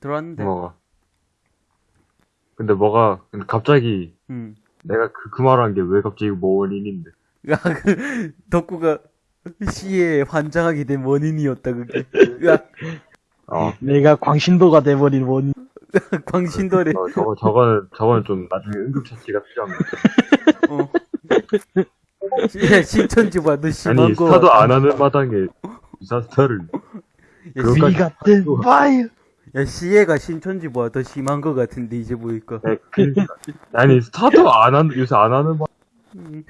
들어왔는데. 뭐가. 근데 뭐가, 근데 갑자기 응. 내가 그, 그 말한 게 왜 갑자기 뭐 원인인데. 야, 그, 덕구가 시에 환장하게 된 원인이었다, 그게. 야, 어, 내가 광신도가 돼버린 원. 광신도래. 어, 저거, 저거는, 저거는 좀 나중에 응급처치가 필요한 거. 어. 야, 신천지 봐, 너 심한 아니, 거. 스타도 안 하는 마당에 그거- 시, 위 같은 파이어. 야, 시애가 신천지 봐, 더 심한 거 같은데, 이제 보니까. 네, 그러니까. 아니, 스타도 안 하는, 요새 안 하는 마 음,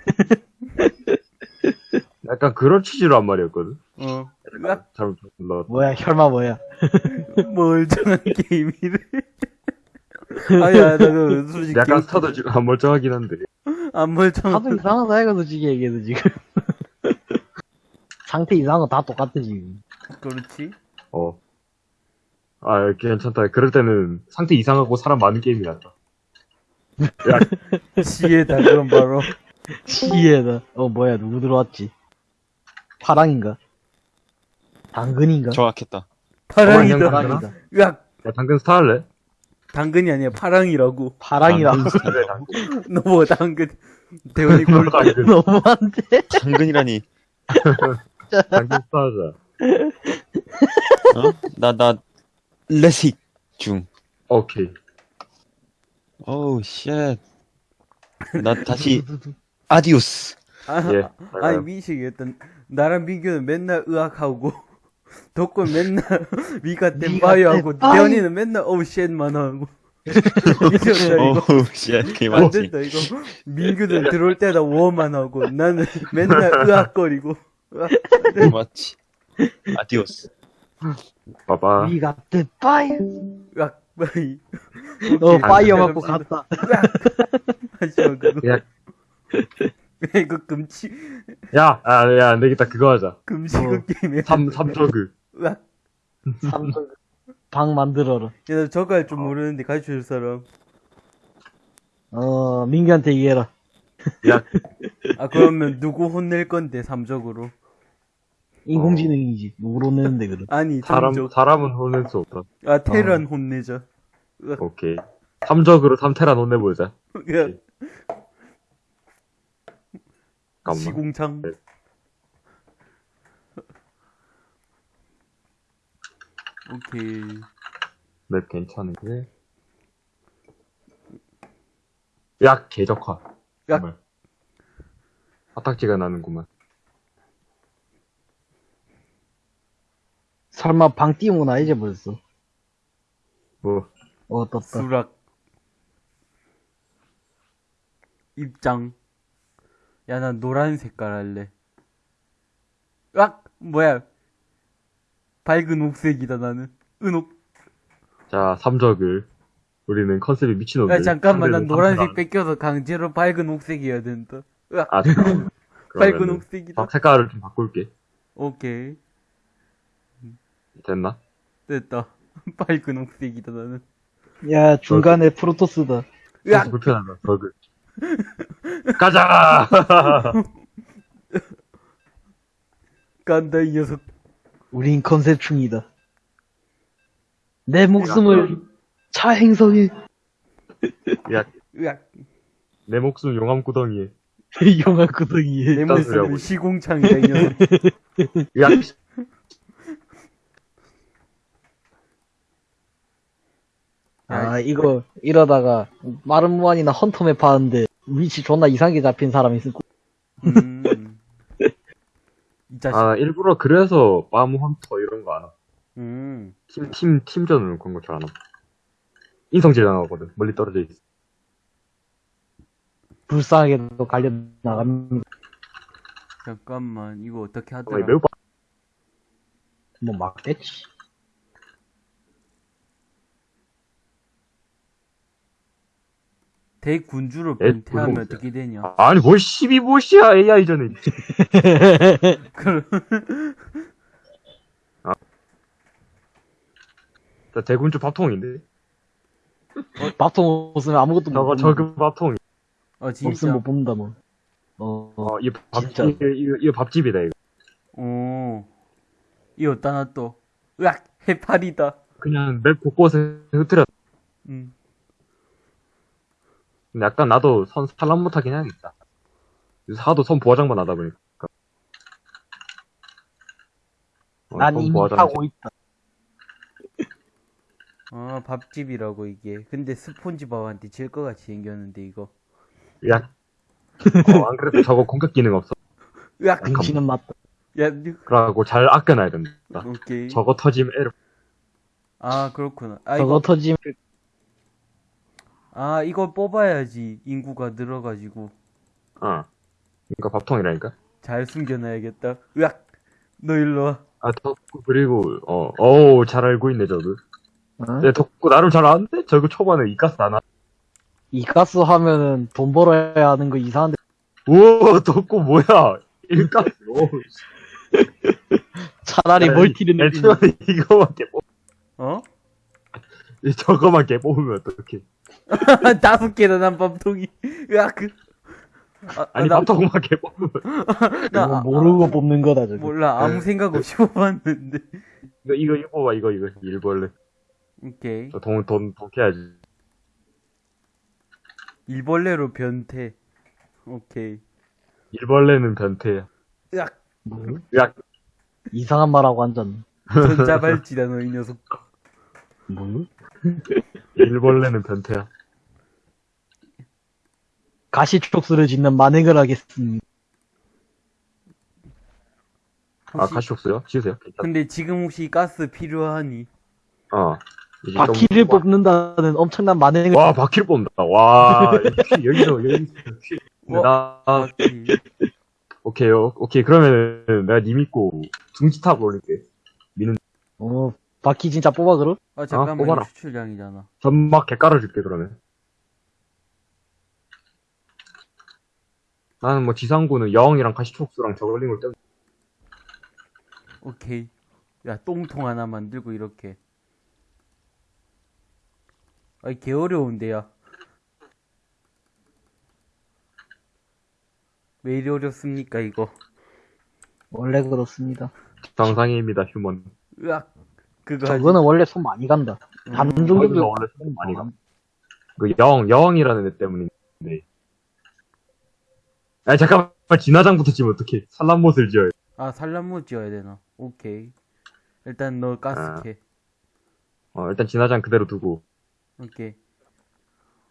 약간 그런 취지로 한 말이었거든. 어. 야, 잘못 몰라. 뭐야, 혈마 뭐야. 멀쩡한 게임이래. 아야, 나그 솔직히. 약간 스타도 지금 안 멀쩡하긴 한데. 안 멀쩡한 다들 이상한 사이가 솔직히 얘기해도 지금. 상태 이상한 거 다 똑같아, 지금. 그렇지. 어. 아, 괜찮다. 그럴 때는 상태 이상하고 사람 많은 게임이 낫다. 야, 시애다, 그럼 바로. 시에다. 어, 뭐야, 누구 들어왔지? 파랑인가? 당근인가? 정확했다. 파랑이다. 파랑이다. 야, 야, 당근 스타 할래? 당근이 아니야, 파랑이라고. 파랑이라. 그래, 당근. 너뭐 당근. 대원이 골. 당근. 너무한데? 당근이라니. 당근 스타 하자. 어? 나, 나, 레식 중. 오케이. 오우, 쉣. 나 다시, 아디오스. 아, 예. 아니, 미식이었던. 나랑 민규는 맨날 의학하고, 덕구 맨날 위가 바이오. 대원이는 맨날 어우 쉣만 하고. 오우, 쉣. 그게 안 맞지. 된다, 이거. 민규는 들어올 때다 워만 하고, 나는 맨날 의학거리고. 그게 맞지. 아디오스. 봐봐. 위 같은 파이어. 으악, 바이. 어, 오케이. 파이어 갑시다, 맞고. 갔다. 하지마, 그거. 야, 이거 금치, 야, 아, 야, 안 되겠다. 그거 하자. 금치고 어. 게임이야. 삼, 삼저그. 으악. 삼성. 방 만들어라. 야, 나 저거 할 줄 모르는데 가르쳐 줄 사람. 어, 민규한테 이해해라. 야, 아, 그러면 누구 혼낼 건데, 삼적으로? 인공지능이지. 누구로 내는데, 그럼. 아니, 사람, 삼적. 사람은 혼낼 수 없다. 아, 테란 혼내자. 오케이. 삼적으로 삼테란 혼내보자. 야, 잠깐만. 시공창. 네. 오케이. 맵 괜찮은데. 약 개적화. 약. 정말. 화딱지가 나는구만. 설마 방 띄운 건 아니지, 벌써. 뭐, 어, 떴다. 수락. 입장. 야, 난 노란 색깔 할래. 으악! 뭐야. 밝은 옥색이다, 나는. 은옥. 자, 삼적을. 우리는 컨셉이 미친놈들. 야, 잠깐만, 난 노란색. 뺏겨서 강제로 밝은 옥색이어야 된다. 으악! 아. 밝은 옥색이다. 색깔을 좀 바꿀게. 오케이. 됐나? 됐다. 밝은 옥색이다, 나는. 야, 중간에 프로토스다. 으악! 불편하다, 버그. 가자! 간다, 이 녀석. 우린 컨셉충이다. 내 목숨을 차 행성에 야, 으악! 내 목숨 용암구덩이에. 용한 구덩이에. 내 있어. 시공창이다, 이 녀석. 야, 아, 이거, 이러다가, 마른 무한이나 헌터맵 하는데, 위치 존나 이상하게 잡힌 사람이 있을 거. 음. 이 자식. 아, 일부러 그래서 마무 헌터 이런 거 안 하고. 음. 팀, 팀, 팀전을 그런 거 잘 안 하고. 인성질 당하거든. 멀리 떨어져 있어. 불쌍하게도 갈려 나가는, 잠깐만, 이거 어떻게 어, 하더라? 매우 빠... 뭐, 막겠지. 대군주로 애, 변태하면 그거 어떻게 되냐? 아니, 뭘 12보시야, AI 전에. 그럼, 자, 대군주 밥통인데? 밥통 없으면 아무것도 저거, 못 저그 밥통. 어, 없으면 진짜. 못 뽑는다, 뭐. 어, 어, 이 밥, 진짜. 이거, 이거, 밥집이다, 이거. 오. 이 어디다 놔 또? 으악! 해파리다. 그냥 맵 곳곳에 흐트려. 음. 근데 약간 나도 선 살람 못하긴 해야겠다. 하도 선 부화장만 하다 보니까. 어, 난선 이미 하고 있다. 아, 밥집이라고, 이게. 근데 스폰지밥한테 질 것 같이 생겼는데, 이거. 야. 어, 안 그래도 저거 공격 기능 없어. 으악! 당신은 맞다. 야, 느- 그러고 잘 아껴놔야 된다. 오케이. 저거 터지면 에러. 아, 그렇구나. 아, 저거 이거, 터지면 아, 이걸 뽑아야지. 인구가 늘어가지고. 어. 그러니까 밥통이라니까. 잘 숨겨놔야겠다. 으악! 너 일로 와. 아, 덕구, 그리고, 어, 어우, 잘 알고 있네, 저거. 어? 내 덕구 나를 잘 아는데? 저거 초반에 이가스 안 하. 이 가스 하면은 돈 벌어야 하는 거 이상한데 우와, 덕구 뭐야? 일가스. 오, 차라리 야, 멀티를 내리는 애초에 이거만 개 뽑, 어? 저거만 개 뽑으면 어떡해. 다섯 개다, 난 밥통이. 으악! 아, 아니, 나, 밥통만 개 뽑으면. 나, 이거 아, 모르고 뽑는 거다 저거 몰라. 아무 생각 없이 뽑았는데. 이거, 이거, 이거 뽑아, 이거, 이거. 일벌레. 오케이. 저 돈, 돈, 돈 캐야지. 일벌레로 변태. 오케이. 일벌레는 변태야. 으악! 뭐? 야, 이상한 말하고 앉았네 전자발찌다, 너 이 녀석. 뭐? 일벌레는 변태야. 가시촉수를 짓는 만행을 하겠습니다 아, 혹시- 가시옥수요? 지으세요. 근데 지금 혹시 가스 필요하니? 어. 이제 바퀴를 좀- 와, 뽑는다는 엄청난 만행을 와, 바퀴를 뽑는다. 와, 역시 여기서, 여기서. 근데 나. 오케이요. 오케이. 그러면 은 내가 니 믿고 둥지탑 올릴게. 어 바퀴 진짜 뽑아 그럼? 아, 잠깐만. 뽑아라. 이거 추출량이잖아. 전막 개 깔아줄게, 그러면. 나는 뭐 지상구는 여왕이랑 가시촉수랑 저글링을 떼 오케이. 야, 똥통 하나 만들고 이렇게. 아이, 개 어려운데, 야. 왜 이리 어렵습니까, 이거? 원래 그렇습니다 정상입니다, 휴먼. 으악. 그거. 저거는 원래 손 많이 간다 음, 저기서 정도 원래 손 많이 가. 그 여왕, 여왕이라는 애 때문인데. 아니, 잠깐만. 진화장부터 지면 어떡해. 산란못을 지어요. 아, 산란모 지어야 되나? 오케이. 일단 너 가스캐. 어, 일단 진화장 그대로 두고. 오케이.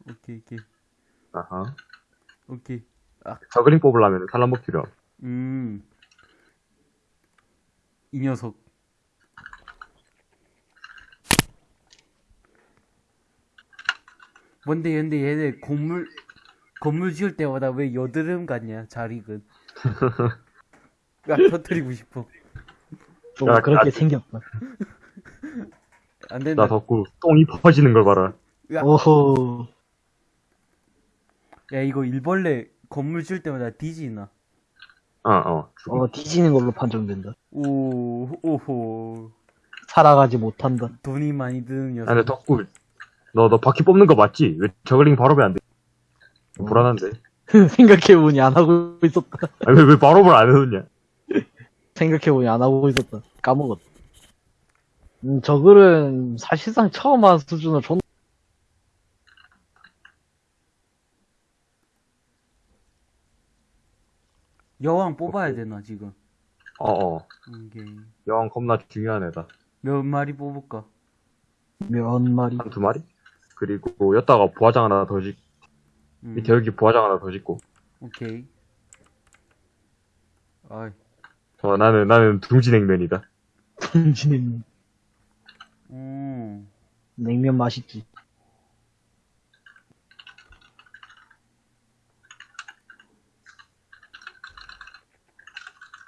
오케이, 오케이. 아하. 오케이. 저글링 뽑으려면 산란못 필요. 음. 이 녀석. 뭔데, 근데 얘네 건물, 건물 지을 때마다 왜 여드름 같냐, 잘 익은. 야, 터뜨리고 싶어. 좀 야, 그렇게 아, 생겼다 안 된다. 나 덕구 똥이 퍼지는 걸 봐라. 야, 오호 야, 이거 일벌레 건물 지을 때마다 뒤지나. 어, 어. 죽음. 어 뒤지는 걸로 판정된다 오, 오호. 살아가지 못한다 돈이 많이 드는 녀석. 아, 근데 덕구, 너, 너 바퀴 뽑는 거 맞지? 왜 저글링 바로 왜 안 돼? 불안한데. 생각해보니 안 하고 있었다 아, 왜, 왜 바로 안 해놓냐? 생각해보니 안 하고 있었다 까먹었다 음, 저그는 사실상 처음 한 수준으로 존 여왕 뽑아야 되나, 지금? 어, 어. 오케이. 여왕 겁나 중요한 애다. 몇 마리 뽑을까? 몇 마리 한 두 마리? 그리고, 여기다가 부화장 하나 더 짓, 음, 밑에 여기 부화장 하나 더 짓고. 오케이. 아이, 어, 나는, 나는 둥지냉면이다. 둥지냉면 음. 냉면 맛있지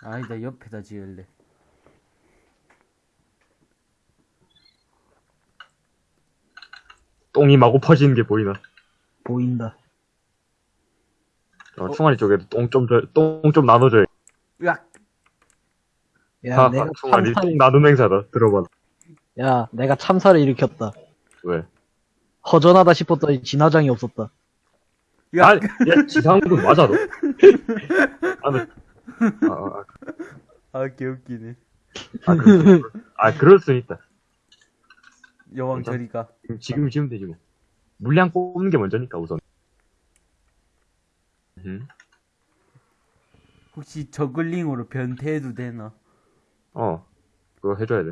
아니다, 옆에다 지을래. 똥이 마구 퍼지는 게 보이나? 보인다 어, 충환이 쪽에도 똥 좀, 줘, 똥좀 나눠줘야 으악! 야 하, 내가 하, 충환이 참사를 똥 나눔 행사다. 들어봐. 야 내가 참사를 일으켰다 왜? 허전하다 싶었더니 진화장이 없었다 으악! 아, 야, 지상구 맞아, 너? 아, 근 아, 아, 아, 개웃기네. 아, 그, 아, 그럴 수 있다. 여왕? 저리가. 지금 지금 되지 뭐. 물량 뽑는 게 먼저니까 우선. 음. 혹시 저글링으로 변태해도 되나? 어. 그거 해줘야 돼.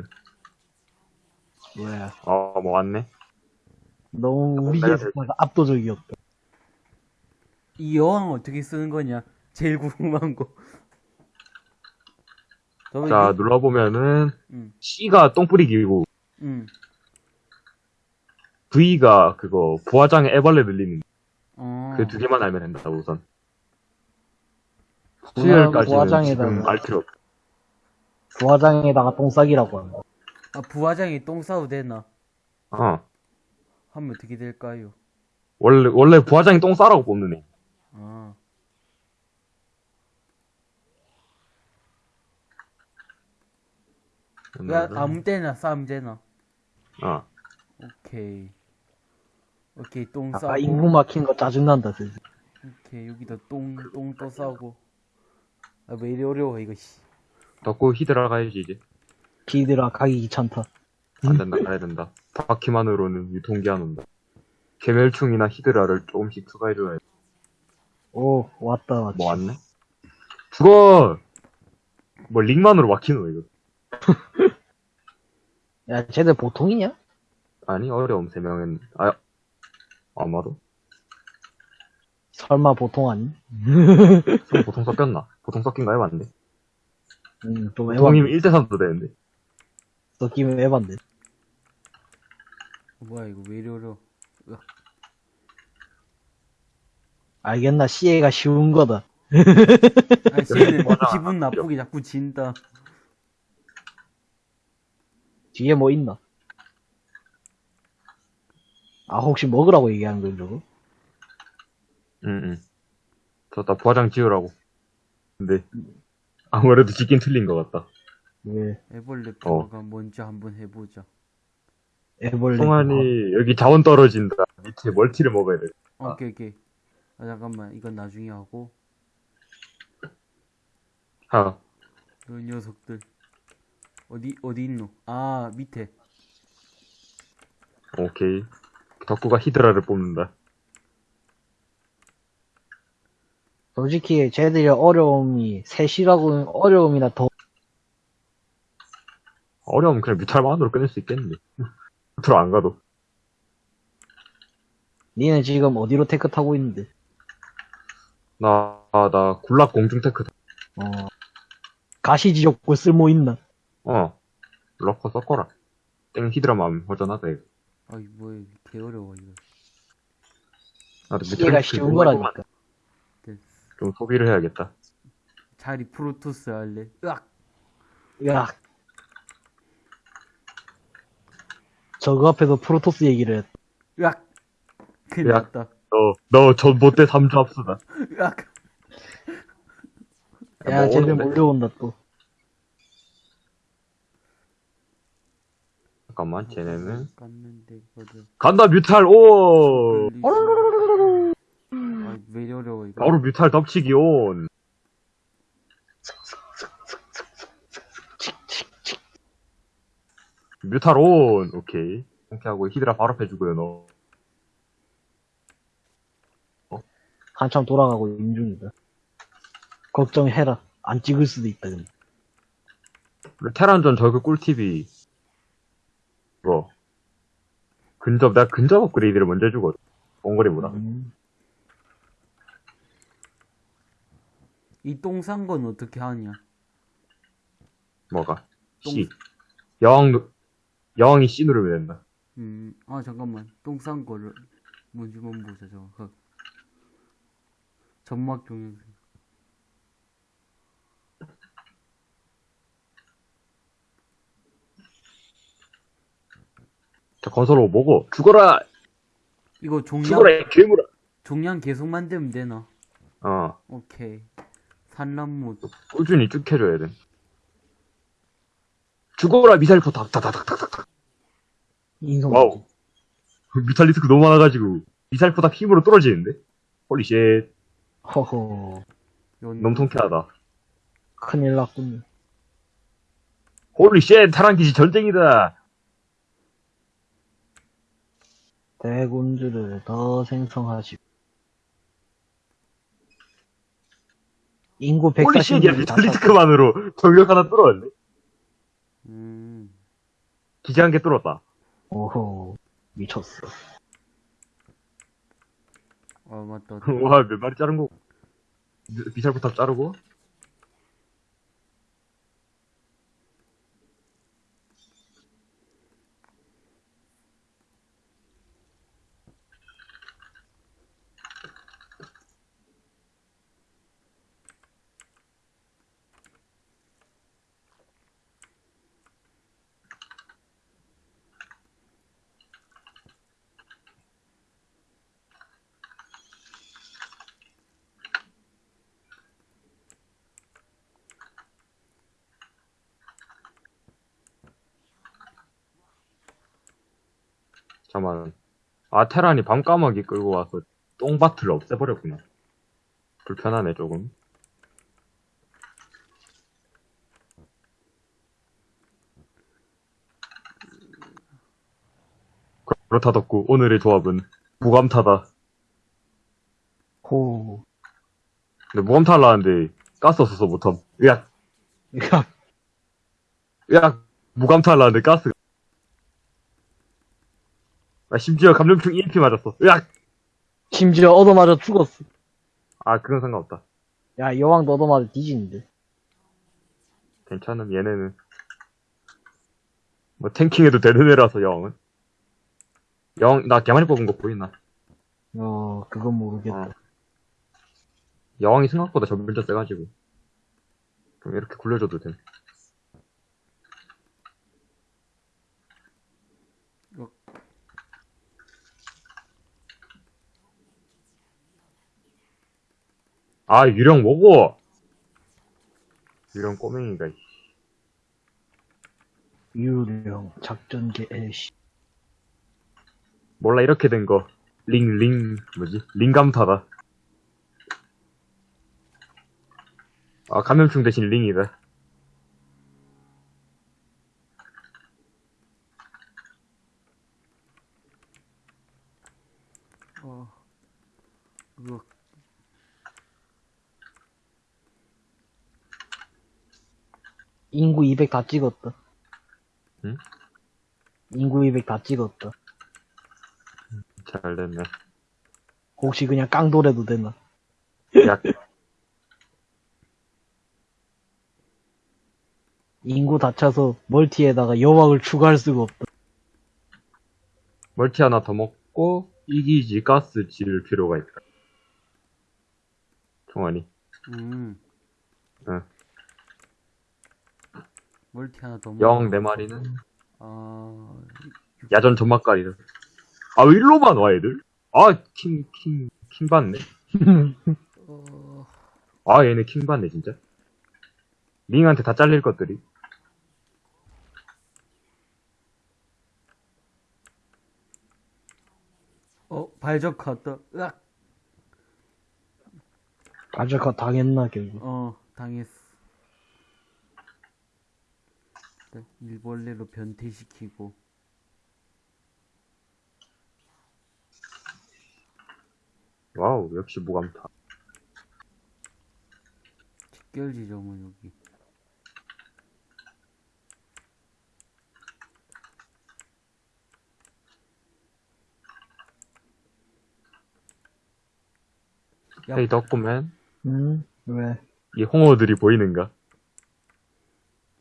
뭐야. 어, 뭐 왔네. 너무 우리 내가 yes가 압도적이었다. 이 여왕 어떻게 쓰는 거냐? 제일 궁금한 거. 저 자, 눌러보면은, 응, C가 똥뿌리기고, 응. V가 그거, 부화장에 애벌레 늘리는, 어. 그두 개만 알면 된다, 우선. 부화- 수혈까지는 부화장에다가. 지금 알 필요 없 부화장에다가 똥싸기라고 한다. 아, 부화장이 똥 싸도 되나? 어. 하면 어떻게 될까요? 원래, 원래 부화장이 똥 싸라고 뽑는 애. 아. 왜 아무 때나 싸면 되나? 어. 오케이. 오케이, 똥 싸고. 인구 막힌 거 짜증난다, 진짜. 오케이, 여기다 똥, 똥 또 싸고. 아, 왜 이리 어려워, 이거, 씨. 덕구 히드라 가야지, 이제. 기드라 가기 귀찮다. 안 된다, 가야 된다. 바퀴만으로는 유통기 안 온다. 개멸충이나 히드라를 조금씩 추가해줘야 돼. 오, 왔다, 왔다. 뭐 왔네? 죽어! 뭐, 링만으로 막히노, 이거. 야, 쟤들 보통이냐? 아니, 어려움, 세 명은. 아, 아마도? 설마 보통 아니? 좀 보통 섞였나? 보통 섞인 거 해봤는데. 음, 좀 보통이면 에반데. 1대3도 되는데. 느낌이 에반데. 뭐야, 이거 왜 이리 어려워. 알겠나? CA가 쉬운 거다. 아니, 쟤는. 기분 나쁘게 자꾸 진다. 뒤에 뭐 있나? 아, 혹시 먹으라고 얘기하는 거야, 저거? 응, 응. 저다 부화장 지으라고. 근데, 아무래도 짓긴 틀린 것 같다. 왜, 애벌레 어. 평가 뭔지 한번 해보자. 애벌레. 송환이, 여기 자원 떨어진다. 밑에 멀티를 먹어야 돼. 오케이, 오케이. 아, 잠깐만. 이건 나중에 하고. 하. 이 녀석들. 어디, 어디 있노? 아, 밑에. 오케이. 덕구가 히드라를 뽑는다. 솔직히 쟤들의 어려움이 셋이라고 어려움이나 더 어려우면 그냥 뮤탈만으로 끝낼 수 있겠는데. 밑으로 안 가도. 니는 지금 어디로 tech 타고 있는데 나, 아, 나 굴락 공중 테크. 어 가시지옥고 쓸모 있나 어. 러커 섞어라. 땡 히드라만 허전하다, 이거. 아이, 뭐야. 개 어려워, 이거. 나도 뮤탈리스크 쉬운 좀 거라니까. 좀 소비를 해야겠다. 자리 프로토스 할래. 으악! 야 저거 앞에서 프로토스 얘기를 했다 으악! 큰일 으악. 났다. 너, 너 전봇대 3주 합수다. 으악! 야 뭐 쟤들 오는데? 몰려온다 또 잠깐만, 쟤네는. 간다, 뮤탈, 오! 왜 어려워, 이거. 바로 뮤탈 덮치기 온. 뮤탈 온. 오케이. 이렇게 하고 히드라 바로 패주고요, 너. 한참 돌아가고 있는 중이다 걱정해라 안 찍을 수도 있다 근데 테란전 저그 꿀팁이, 뭐, 근접, 내가 근접 업그레이드를 먼저 해주거든. 원거리보다. 음, 이 똥 싼 건 어떻게 하냐? 뭐가? 똥- C. 여왕, 누- 여왕이 C 누르면 된다. 음, 아, 잠깐만. 똥 싼 거를, 뭔지만 보자, 저거. 점막 동영상. 자, 건설로 뭐고? 죽어라! 이거 종량, 죽어라, 이 괴물아! 종량 계속 만들면 되나? 어, 오케이. 산란못. 꾸준히 쭉 해줘야 돼. 죽어라, 미사일 포탑. 다다닥닥닥. 인성 wow. 뮤탈리스크 너무 많아가지고, 미사일 포탑 힘으로 떨어지는데? holy shit. 허허 연... 너무 통쾌하다. 큰일 났군요 holy shit! 타랑기지 전쟁이다! 대군주를 더 생성하시고 인구 홀리 쉣, 야, 140명이 뮤탈리스크만으로 정력 하나 뚫어왔네. 음. 기지 한 개 뚫었다. 오호 미쳤어 아, 맞다. 와, 몇 마리 자른 거. 비살부탑 자르고. 잠깐만. 아, 테란이 밤까마귀 끌고 와서 똥밭을 없애버렸구나. 불편하네, 조금. 그렇다 덕구, 오늘의 조합은 무감타다. 호 근데 무감타 하려는데 가스 없어서 못함. 으악, 야 으악, 무감타 하려는데 가스. 아, 심지어 감염충 EMP 맞았어. 으악! 심지어 얻어맞아 죽었어 아, 그건 상관없다. 야 여왕도 얻어맞아 뒤지는데 괜찮음, 얘네는. 뭐, 탱킹해도 되는 애라서, 영. 영, 나 개만이 뽑은 거 보이나? 어 그건 모르겠다 어. 여왕이 생각보다 전멸자 세가지고. 좀 이렇게 굴려줘도 돼. 아, 유령 뭐고? 유령 꼬맹이가. 유령 작전계 애쉬 몰라, 이렇게 된 거. 링, 링, 뭐지? 링감타다. 아, 감염충 대신 링이다. 인구 200 다 찍었다 응? 인구 200 다 찍었다 잘 됐네. 혹시 그냥 깡돌해도 되나 야, 인구 다 차서 멀티에다가 여왕을 추가할 수가 없다 멀티 하나 더 먹고, 이기지 가스 지을 필요가 있다. 종아리. 음. 응. 멀티 하나 더영 먹어. 네 마리는 아, 야전 점막가리다. 아, 왜 일로만 와, 애들? 아, 킹, 킹, 킹 받네. 어, 아, 얘네 킹 받네, 진짜. 링한테 다 잘릴 것들이. 어, 발적화 떠. 으악. 가져가 당했나 결국 어, 당했어. 일단 일벌레로 변태시키고. 와우, 역시 무감타. 직결 지점은 여기. 야, 헤이, 덕구맨. 음? 왜? 이 홍어들이 보이는가?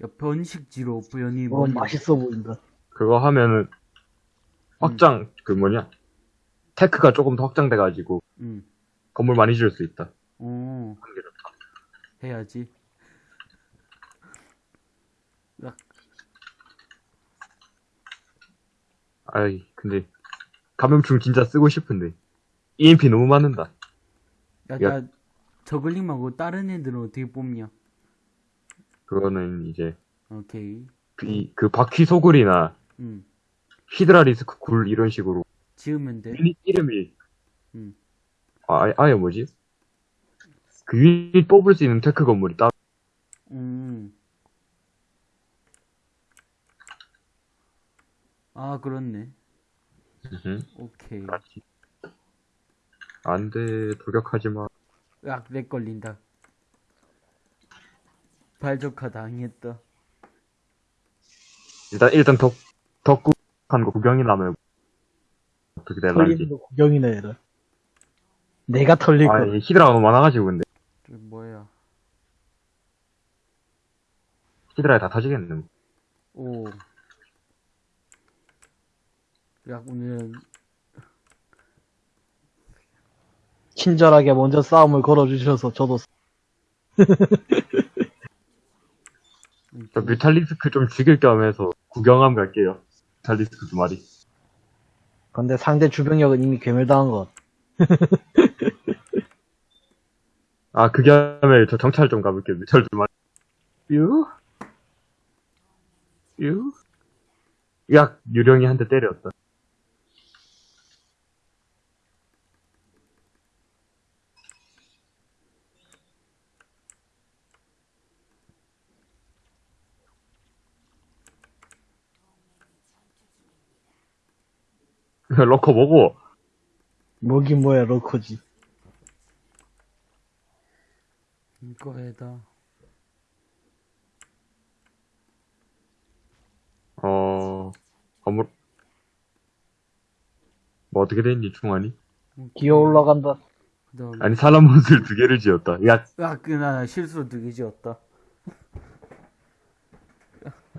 야 변식지로 부연이 어 머리. 맛있어 보인다 그거 하면은, 확장, 그 뭐냐. 테크가 조금 더 확장돼가지고, 응. 건물 많이 지을 수 있다. 어, 한개 좋다. 해야지. 으악. 아이, 근데, 감염충 진짜 쓰고 싶은데. EMP 너무 많은다. 야, 야. 나 저글링 말고 다른 애들은 어떻게 뽑냐? 그거는 이제, 오케이. 그, 이- 그 바퀴 소굴이나, 응. 히드라 리스크 굴 이런 식으로 지으면 돼. 유닛 이름이 음. 아, 아예, 뭐지? 그 유닛 뽑을 수 있는 tech 건물이 따로 음. 아, 그렇네. 응. 오케이. 맞지. 안 돼, 돌격하지 마. 으악, 렉 걸린다. 발적화 당했다. 일단, 일단 덕, 덕구한 거 구경이라면 어떻게 털리는 될란지. 거 구경이나 해라. 내가 털릴 거. 아, 이 히드라가 너무 많아가지고, 근데. 저 뭐야. 히드라에 다 터지겠네. 오. 야, 오늘은 친절하게 먼저 싸움을 걸어주셔서 저도 저 뮤탈리스크 좀 죽일 겸 해서 구경함 갈게요. 뮤탈리스크 두 마리. 근데 상대 주병력은 이미 괴멸당한 것 같아. 아, 그 겸에 저 정찰 좀 가볼게요. 뮤탈 두 마리. 유? 유? 야, 유령이 한 대 때렸다. 러커 뭐고? 뭐긴 뭐야 로코지. 이거에다 어, 건물, 뭐 어떻게 됐니, 충환이? 기어 올라간다. 아니, 사람 옷을 두 개를 지었다. 야, 으악, 그나 실수로 두 개 지었다.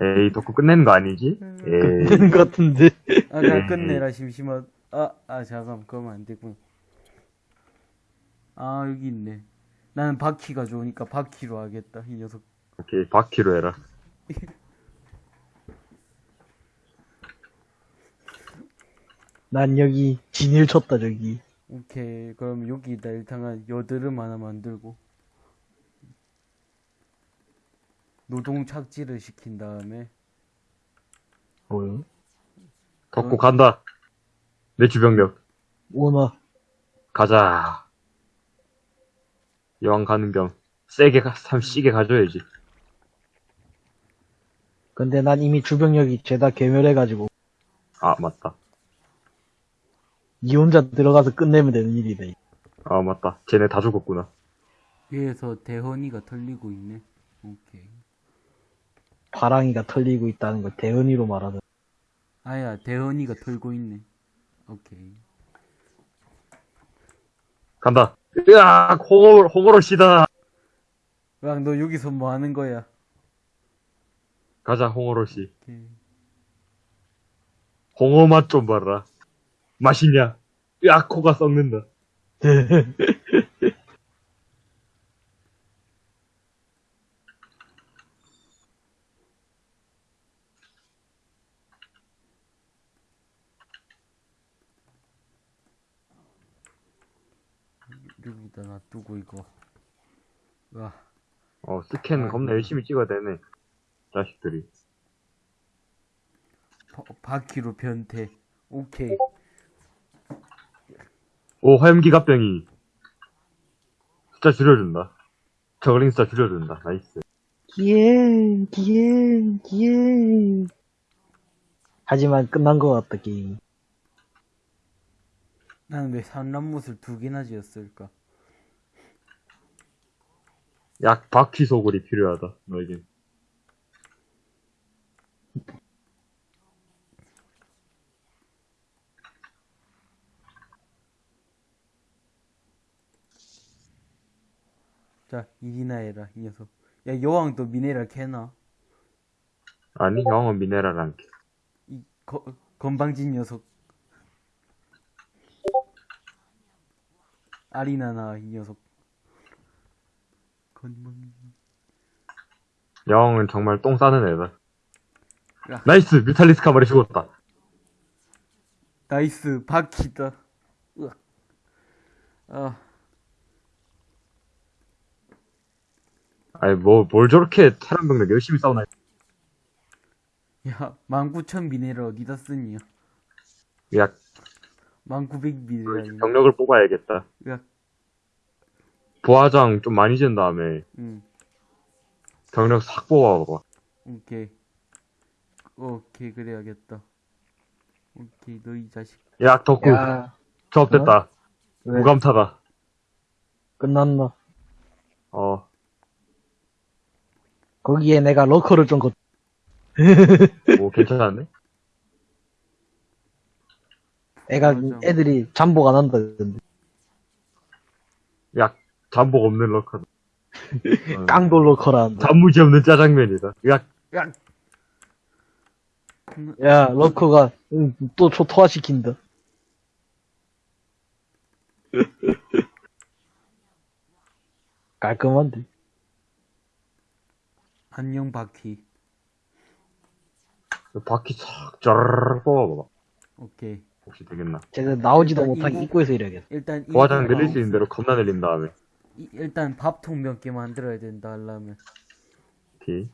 에이, 덕후 끝내는 거 아니지? 에이, 되는 것 같은데. 아, 나 음. 끝내라 심심하. 아, 아 잠깐, 그러면 안 되군. 아 여기 있네. 나는 바퀴가 좋으니까 바퀴로 하겠다. 이 녀석. 오케이, 바퀴로 해라. 난 여기 진일 쳤다 저기. 오케이. 그럼 여기다 일단 여드름 하나 만들고 노동 착지를 시킨 다음에 뭐요? 덕후 간다. 내 주병력. 오나. 가자. 여왕 가는 겸, 세게, 가, 참, 시게 가줘야지. 근데 난 이미 주병력이 죄다 괴멸해가지고 아, 맞다. 니 혼자 들어가서 끝내면 되는 일이네. 아, 맞다. 쟤네 다 죽었구나. 위에서 대헌이가 털리고 있네. 오케이. 파랑이가 털리고 있다는 걸 대은이로 말하는. 아야, 대헌이가 털고 있네. 오케이. 간다. 으악! 홍어, 홍어로 씨다. 으악, 너 여기서 뭐 하는 거야? 가자, 홍어로 씨. 오케이. 홍어 맛 좀 봐라. 맛있냐? 으악, 코가 썩는다. 여기다 놔두고 이거. 와, 어, 스캔 겁나 열심히 찍어야 되네. 자식들이. 바, 바퀴로 변태. 오케이. 오, 화염기갑병이. 숫자 줄여준다. 저글링 숫자 줄여준다. nice. 기행, 기행, 기행. 하지만 끝난 것 같다, 게임. 나는 왜 산란못을 두 개나 지었을까? 약 바퀴 소굴이 필요하다. 너에겐. 자, 일이나 해라, 이 녀석. 야, 여왕도 미네랄 캐나? 아니, 여왕 미네랄 안 캐. 이, 거, 건방진 녀석. 아리나나, 이 녀석. 건방, 여왕은 정말 똥 싸는 애다. 야. nice! 뮤탈리스크 한 마리 죽었다. nice, 바퀴다. 으악. 아, 아니, 뭐, 뭘 저렇게 테란 병력 열심히 싸우나. 야, 19,000 미네랄 어디다 쓰니? 약, 1900 미네랄. 병력을 뽑아야겠다. 야, 부하장 좀 많이 진 다음에, 응, 병력 싹 뽑아봐. 오케이. 오케이, 그래야겠다. 오케이, 너이 자식. 야, 덕후. 야, 조합됐다. 왜? 무감타다. 끝났나? 어. 거기에 내가 러커를 좀 거, 뭐, 괜찮았네? 애가. 애들이 잠복 안 한다던데. 야, 잠복 없는 럭커다. 어. 깡돌 러커라 한다. 단무지 없는 짜장면이다. 야, 야! 야, 러커가, 응, 또 초토화시킨다. 깔끔한데. 안녕, 바퀴. 바퀴 싹, 짜르르 뽑아봐봐. 오케이. 혹시 되겠나? 제가 나오지도 일단 못하게 이거- 입구에서 일해야겠다. 일단, 이- 부화장 내릴 수 있는 대로 겁나 내린 다음에. 이- 일단 밥통 몇 개 만들어야 된다, 하려면. 오케이.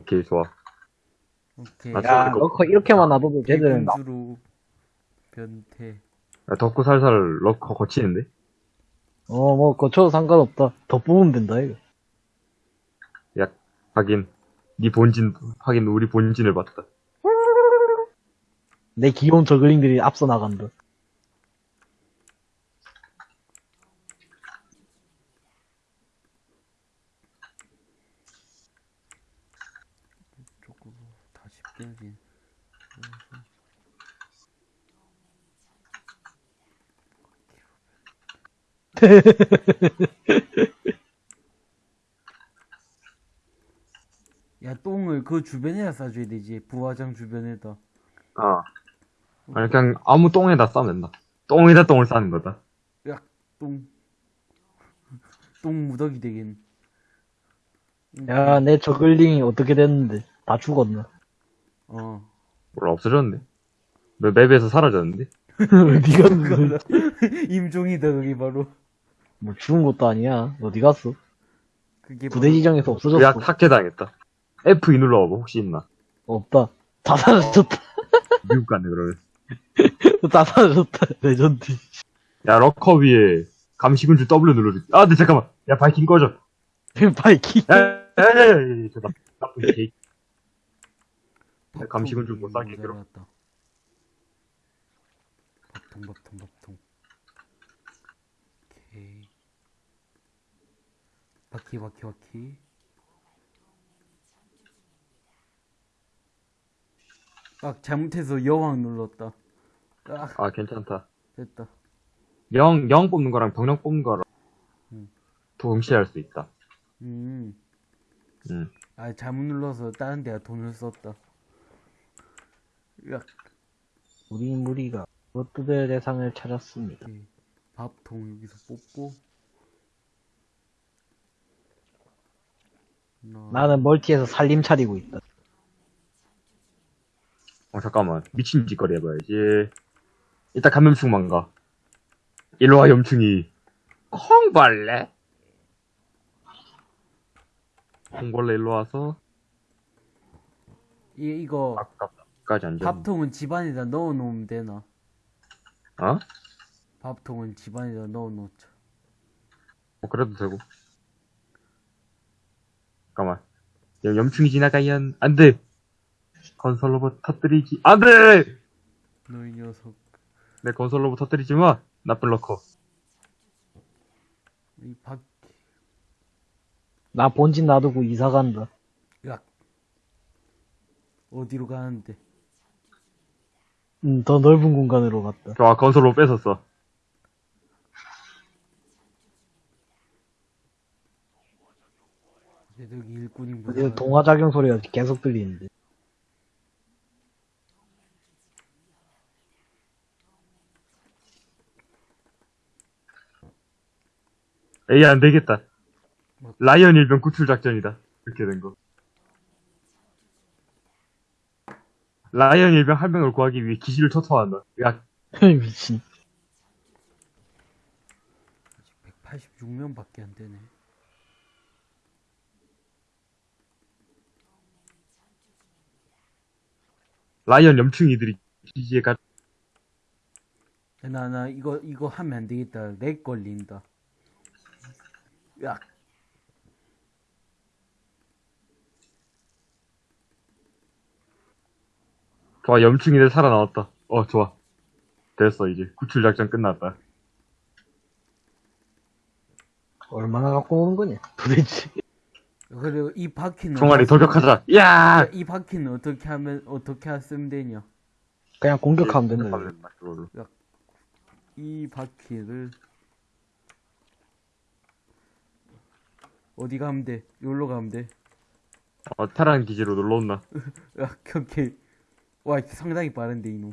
오케이, 좋아. 오케이. 아, 야, 이거- 러커 이렇게만 놔둬도 쟤들은 나, 공주로 변태. 야, 덕후 살살 럭커 거치는데? 어, 뭐, 거쳐도 상관없다. 더 뽑으면 된다, 이거. 야, 하긴, 네 본진, 하긴 우리 본진을 봤다. 내 귀여운 저글링들이 앞서 나간다. 쪽으로 다시 빼야지. 야, 똥을 그 주변에다 싸줘야 되지. 부화장 주변에다. 아. 아니, 그냥 아무 똥에다 싸면 된다. 똥에다 똥을 싸는 거다. 야, 똥. 똥 무더기 되긴. 야, 내 저글링이 어떻게 됐는데. 다 죽었나. 어. 몰라, 없어졌는데? 맵- 맵에서 사라졌는데? 갔어? 임종이다, 그게 바로. 뭐 죽은 것도 아니야. 어디 갔어? 그게 부대 지정에서 없어졌어. 약 삭제당했다. F2 눌러봐봐, 혹시 있나? 없다. 다 사라졌다. 미국 갔네, 그러면. 다 사라졌다. 레전드. 야, 럭커 위에 감시군 주 W 눌러줘. 아, 근데 잠깐만. 야, 바이킹 꺼져. 바이킹. 야, 야, 야, 야, 야, 야, 저 나, 나쁜 개. 쌓게, 그럼. 모자랐다. 밥통, 밥통, 밥통. 오케이. 바퀴, 바퀴, 바퀴. 아, 잘못해서 여왕 눌렀다. 아, 아, 괜찮다. 됐다. 영, 영 뽑는 거랑 병력 뽑는 거랑 음. 동시에 할 수 있다. 음. 음. 아, 잘못 눌러서 다른 데가 돈을 썼다. 으악. 우리 무리가 로또의 대상을 찾았습니다. 오케이. 밥통 여기서 뽑고. 나, 나는 멀티에서 살림 차리고 있다. 어, 잠깐만. 미친 짓거리 해봐야지. 이따 감염충만 가. 일로와, 염충이. 콩벌레? 콩벌레 일로 와서, 이, 이거, 아깝까지 안 돼. 밥통은 집안에다 넣어 놓으면 되나? 어? 밥통은 집안에다 넣어 놓자. 뭐, 그래도 되고. 잠깐만. 야, 염충이 지나가연, 안 돼! 건설 로봇 터뜨리지, 안 돼! 너이 녀석. 내 건설 로봇 터뜨리지 마! 나쁜 러커. 이 밥, 나 본진 놔두고 이사 간다. 야. 어디로 가는데? 음, 더 넓은 공간으로 갔다. 좋아, 건설 로봇 뺏었어. 여기 일꾼인가? 이거 동화작용 소리가 계속 들리는데. 에이, 안 되겠다. 뭐? 라이언 일병 구출 작전이다. 이렇게 된 거. 라이언 일병 한 명을 구하기 위해 기지를 초토화한다. 야, 미친. 186명밖에 안 되네. 라이언 염충이들이 기지에 가, 나, 나, 이거, 이거 하면 안 되겠다. 렉 걸린다. 야. 좋아, 염충이들 살아나왔다. 어, 좋아. 됐어, 이제. 구출 작전 끝났다. 얼마나 갖고 오는 거냐, 도대체. 그리고 이 바퀴는 총알이 어떻게- 돌격하자. 야! 이 바퀴는 어떻게 하면 어떻게 쓰면 되냐? 그냥 공격하면 된다. 된다, 그거를. 이 바퀴를 어디 가면 돼? 여기로 가면 돼. 어, 테란 기지로 놀러 온나. 야, 오케이. 와, 상당히 빠른데 이놈.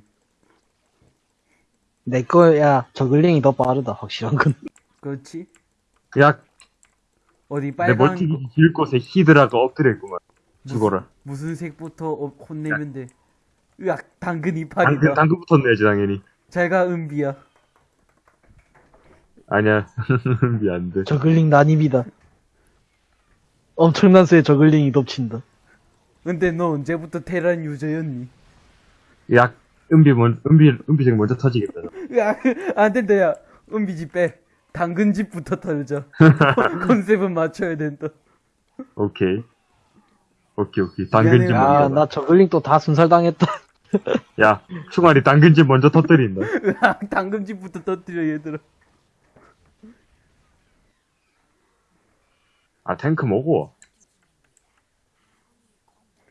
내 거야, 저글링이 더 빠르다, 확실한 건. 그렇지? 야, 어디 내 빨간 멀티 기지 지을 곳에 히드라가 엎드려 있구만. 죽어라. 무슨 색부터 어, 혼내면 돼? 으악, 당근 당근, 이파리다. 당근부터 내야지, 당연히. 잘가 은비야. 아니야. 미안 돼. 저글링 난입이다. 엄청난 수의 저글링이 덮친다. 근데 너 언제부터 테란 유저였니? 야, 은비 먼, 은비, 은비색 먼저 터지겠다. 너. 으악, 안 된다, 야. 은비집 빼. 당근집부터 털자. 컨셉은 맞춰야 된다. 오케이. 오케이, 오케이. 당근집 미안해요. 아, 먼저. 나 저글링 또 다 순살당했다. 야, 충알이 당근집 먼저 터뜨린다. 당근집부터 터뜨려, 얘들아. 아, 탱크 먹어.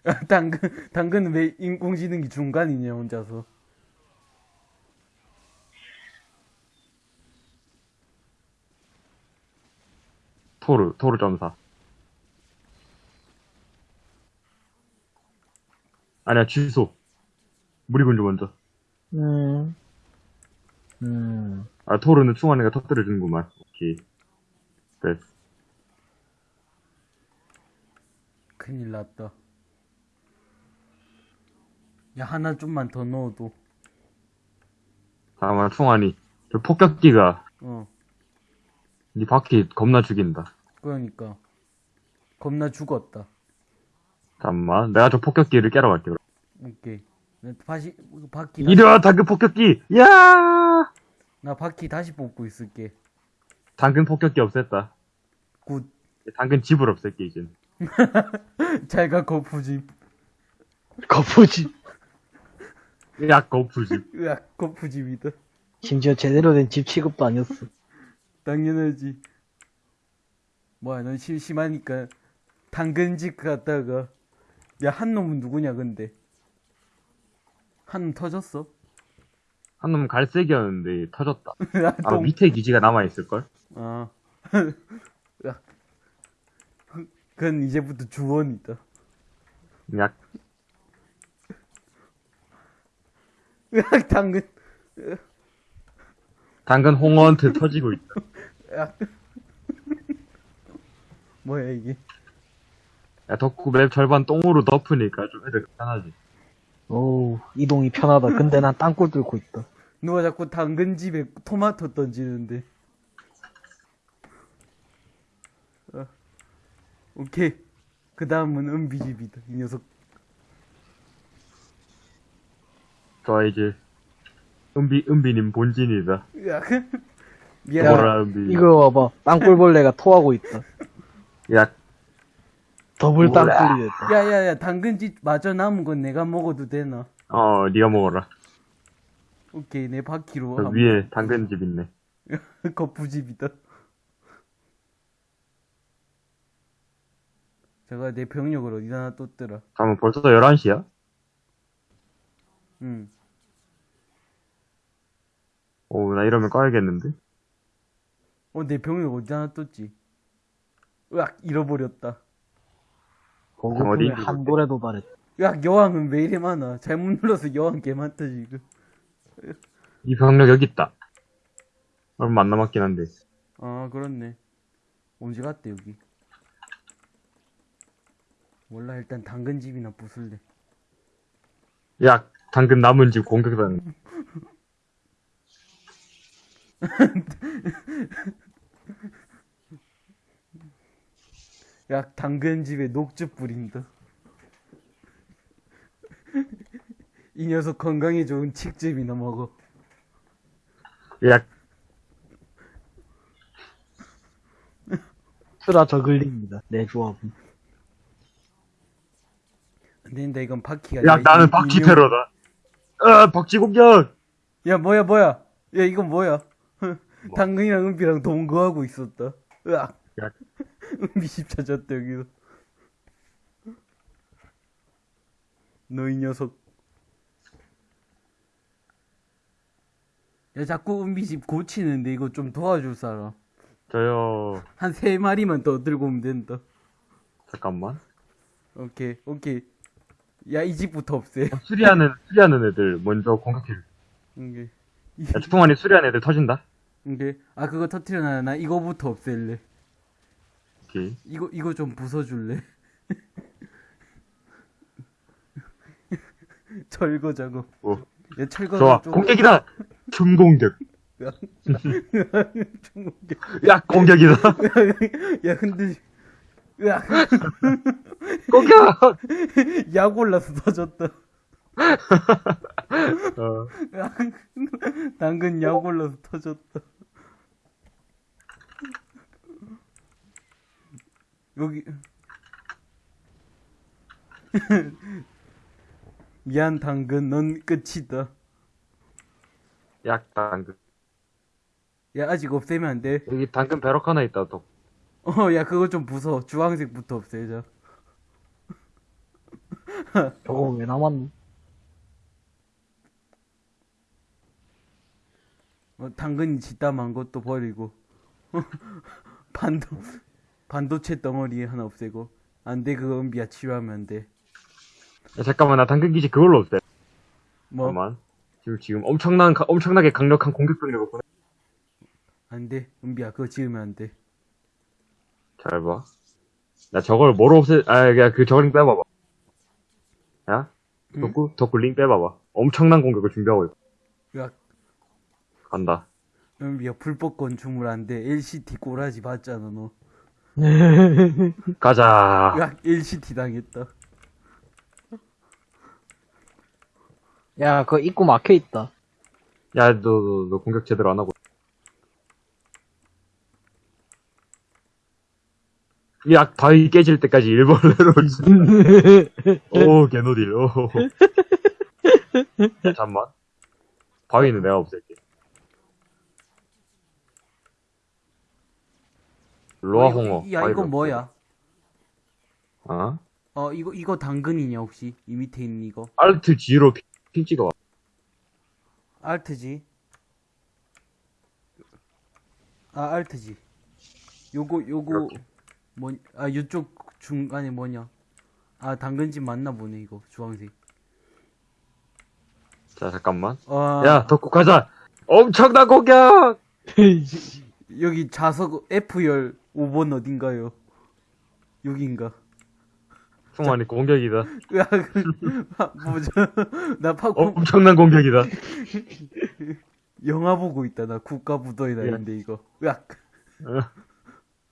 아, 당근, 당근은 왜 인공지능이 중간이냐, 혼자서. 토르, 토르 점사. 아니야, 취소. 무리군주 먼저. 음. 음. 아, 토르는 충환이가 터뜨려주는구만. 오케이. 됐어. 큰일 났다. 야, 하나 좀만 더 넣어도. 잠깐만, 충환이. 저 폭격기가 어, 이 바퀴 겁나 죽인다. 그러니까. 겁나 죽었다. 잠깐만, 내가 저 폭격기를 깨러 갈게. 그럼. 오케이. 나 바시, 바퀴, 이리 와, 당근 폭격기! 야! 나 바퀴 다시 뽑고 있을게. 당근 폭격기 없앴다. 굿. 당근 집을 없앨게, 이젠. 잘가 거푸집. 거푸지. 야, 거푸집. 으악, 거푸집이다. 심지어 제대로 된 집 취급도 아니었어. 당연하지. 뭐야, 넌 심심하니까 당근집 갔다가 야, 한 놈은 누구냐, 근데? 한 놈 터졌어? 한 놈 갈색이었는데 터졌다. 아, 아, 똥. 밑에 기지가 남아있을걸? 아. 야. 그건 이제부터 주원이다. 야, 으악, 당근. 당근 홍어한테 터지고 있다. 으악. 뭐야, 이게. 야, 덕후 맵 절반 똥으로 덮으니까 좀 애들 편하지. 오, 이동이 편하다. 근데 난 땅굴 뚫고 있다. 누가 자꾸 당근집에 토마토 던지는데. 어. 오케이. 그 다음은 은비집이다, 이 녀석. 저 이제, 은비, 은비님 본진이다. 야, 은비. 이거 봐봐. 땅굴벌레가 토하고 있다. 야, 더블. 땅굴이 됐다. 야야야 당근집 마저 남은 건 내가 먹어도 되나? 어, 니가 먹어라. 오케이 내 바퀴로 저한 위에 당근집 있네. 거푸집이다. 제가 내 병력을 어디다 놔뒀더라. 잠깐만, 벌써 11시야? 응. 오, 나 이러면 꺼야겠는데? 어 내 병력 어디다 놔뒀지? 으악 잃어버렸다. 어디? 한 돌에 도달했다. 으악 여왕은 왜 이래 많아? 잘못 눌러서 여왕 개 많다 지금. 이 병력 여기 있다. 얼마 안 남았긴 한데. 아 그렇네. 언제 갔대 여기? 몰라 일단 당근집이나 부술래. 야, 당근 남은 집 공격당. 야 당근집에 녹즙 뿌린다. 이 녀석 건강에 좋은 칡즙이나 먹어. 야, 쓰라 저글링입니다. 내 조합은. 안 된다 이건 바퀴가 야, 아니라 나는 인- 바퀴 테러다. 아, 박쥐 공격! 야, 뭐야, 뭐야. 야, 이건 뭐야. 당근이랑 은비랑 동거하고 있었다. 으악. 야. 은비 집 찾았다, 여기서. 너 이 녀석. 야, 자꾸 은비 집 고치는데 이거 좀 도와줄 사람. 저요, 한 세 마리만 더 들고 오면 된다. 잠깐만. 오케이, 오케이. 야, 이 집부터 없애. 수리하는, 수리하는 애들 먼저 공격해. 오케이. 야, 주통안에 수리하는 애들 터진다? 오케이. 아, 그거 터트려놔. 나 이거부터 없앨래. 오케이. 이거 이거 좀 부숴줄래? 철거 작업. 오. 야 철거 좋아, 좀- 공격이다! 줌공격. 중국계. 야, 공격이다! 야 근데 으악 공격! 약 올라서 터졌다. 어. 당근 약 올라서 터졌다. 여기 미안 당근 넌 끝이다. 약, 당근. 야 아직 없애면 안 돼. 여기 당근 배럭 하나 있다, 또. 어, 야, 그거 좀 부숴. 주황색부터 없애자. 저거 왜 남았노? 어, 당근이 짓담한 것도 버리고. 반도, 반도체 덩어리 하나 없애고. 안 돼, 그거 은비야 치료하면 안 돼. 야, 잠깐만, 나 당근 기지 그걸로 없애. 뭐? 잠깐만. 지금, 지금 엄청난, 가- 엄청나게 강력한 공격병력을 보내. 안 돼. 은비야, 그거 지으면 안 돼. 잘 봐. 나 저걸 뭐로 없애, 아, 야, 그 저걸 링 빼봐봐. 야? 응? 덕구, 덕구 링 빼봐봐. 엄청난 공격을 준비하고 있어. 야, 간다. 은비야, 불법 건축물 안 돼. LCT 꼬라지 봤잖아, 너. 가자. 야, LCT 당했다. 야, 그거 입구 막혀있다. 야, 너, 너, 너 공격 제대로 안 하고. 야, 바위 깨질 때까지 일벌레로. 오, 개노딜, 오. 야, 잠만. 바위는 내가 없앨게. 로아 어, 홍어. 야, 이거 뭐야? 어? 어, 이거, 이거 당근이냐, 혹시? 이 밑에 있는 이거. 알트 G로 핑, 핑 찍어. 알트지. 아, 알트지. 요거, 요거, 이렇게. 뭐, 아, 요쪽 중간에 뭐냐. 아, 당근집 맞나 보네, 이거. 주황색. 자, 잠깐만. 아, 야, 덕후 가자! 엄청난 공격! 여기 좌석 F열 5번 어딘가요? 여긴가? 충만이 공격이다. 으악, 아, 뭐죠? 나 파고, 엄청난 공격이다. 영화 보고 있다. 나 국가 부도이다, 있는데, 이거. 으악.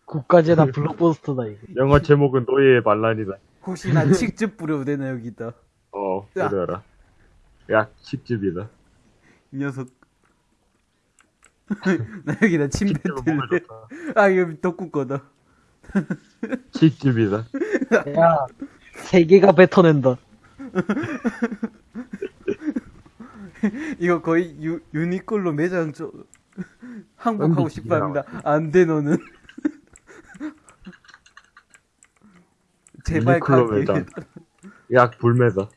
국가재단 블록버스터다, 이거. 영어 제목은 노예의 반란이다. 혹시 나 칙즙 뿌려도 되나, 여기다. 어, 야. 그래라. 야, 칩집이다. 이 녀석. 나 여기다 침 칩집은 뭔가 뱉을래. 좋다. 아, 이거 덕구 거다. 칩집이다. 야, 세 개가 뱉어낸다. 이거 거의 유, 유니콜로 매장 저, 항복하고 싶어 합니다. 안 돼, 너는. 제발 유니클로. 매장. 약 불매다.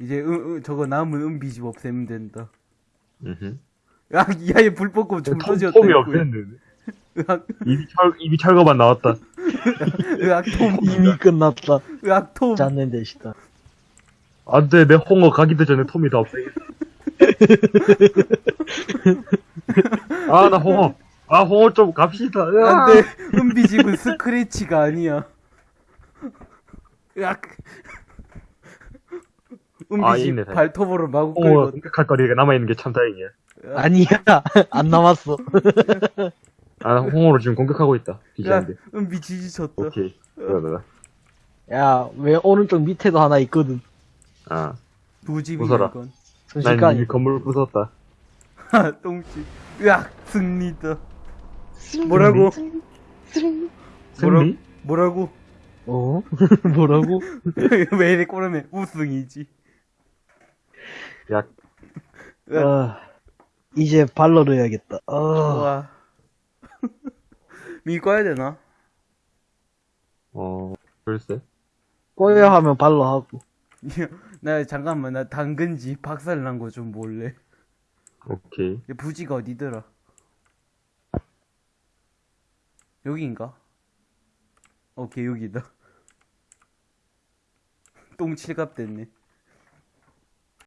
이제, 은, 은, 저거 남은 은비집 없애면 된다. 음흠. 야, 야, 얘 불법고 좀 톰, 터졌다. 톰이 이거. 없앴는데. 으악, 입이 철, 입이 철거만 나왔다. 으악, 톰. 이미 끝났다. 으악, 톰. 짰는 대시다. 안 돼, 내 홍어 가기도 전에 톰이 다 없애겠다. 아, 나 홍어. 아, 홍어 좀 갑시다. 안 돼. 은비집은 스크래치가 아니야. 으악. 아, 은비집 다행히. 발톱으로 마구 홍어 끌고. 공격할 거리가 남아있는 게 참 다행이야. 아니야, 안 남았어. 아, 나 홍어로 지금 공격하고 있다. 야, 비지한데. 은비 지지쳤다. 오케이. 그러다. 야, 왜 오른쪽 밑에도 하나 있거든. 아, 두 집이야, 웃어라. 이건. 난 순식간에. 이미 건물 부쉈다. 하, 똥집. 으악, 승리다. 뭐라고? 승리? 뭐라고? 뭐라고? 어? 뭐라고? 왜 이래 꼬라매? 우승이지. 야, 어, 이제 발로를 해야겠다. 어, 와. 미 꺼야 되나? 어, 글쎄. 꼬야 하면 발로 하고. 나 잠깐만 나 당근지 박살 난 거좀 볼래. 오케이. 얘 부지가 어디더라? 여기인가? 오케이 여기다. 똥칠갑 됐네.